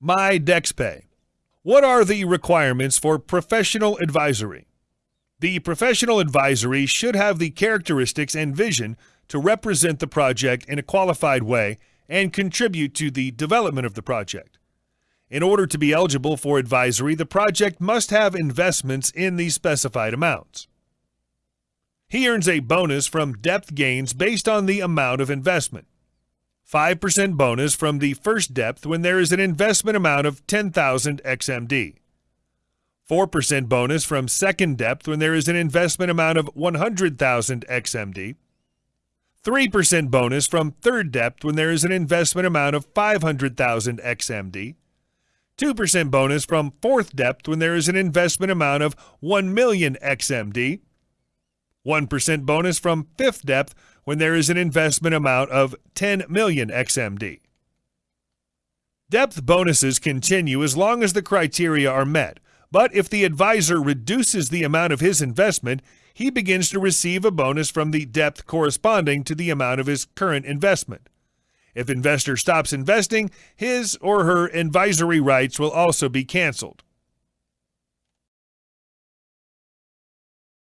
My DexPay. What are the requirements for professional advisory? The professional advisory should have the characteristics and vision to represent the project in a qualified way and contribute to the development of the project. In order to be eligible for advisory, the project must have investments in the specified amounts. He earns a bonus from depth gains based on the amount of investment. 5% bonus from the first depth when there is an investment amount of 10,000 XMD. 4% bonus from second depth when there is an investment amount of 100,000 XMD. 3% bonus from third depth when there is an investment amount of 500,000 XMD. 2% bonus from fourth depth when there is an investment amount of 1 million XMD. 1% bonus from fifth depth when there is an investment amount of 10 million XMD. Depth bonuses continue as long as the criteria are met, but if the advisor reduces the amount of his investment, he begins to receive a bonus from the depth corresponding to the amount of his current investment. If investor stops investing, his or her advisory rights will also be canceled.